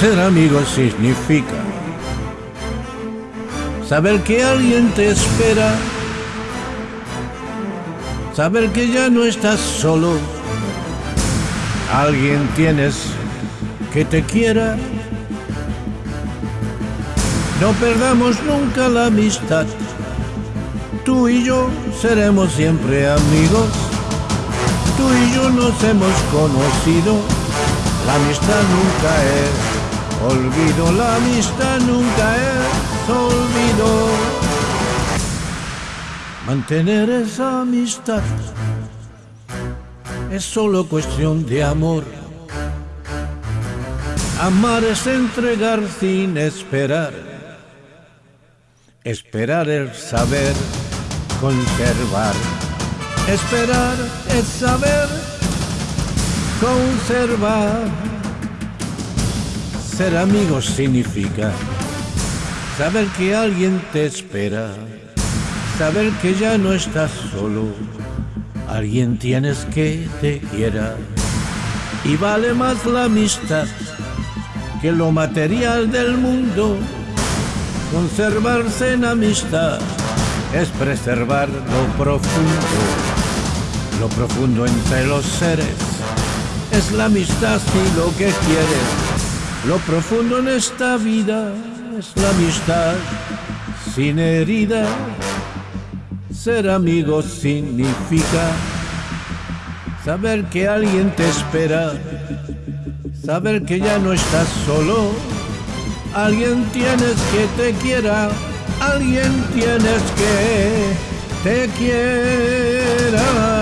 Ser amigo significa saber que alguien te espera, saber que ya no estás solo, alguien tienes que te quiera. No perdamos nunca la amistad, tú y yo seremos siempre amigos, tú y yo nos hemos conocido, la amistad nunca es Olvido la amistad nunca es olvido. Mantener esa amistad es solo cuestión de amor. Amar es entregar sin esperar. Esperar es saber conservar. Esperar es saber conservar. Ser amigo significa saber que alguien te espera, saber que ya no estás solo, alguien tienes que te quiera. Y vale más la amistad que lo material del mundo. Conservarse en amistad es preservar lo profundo, lo profundo entre los seres. Es la amistad si lo que quieres lo profundo en esta vida es la amistad sin herida. Ser amigo significa saber que alguien te espera, saber que ya no estás solo. Alguien tienes que te quiera, alguien tienes que te quiera.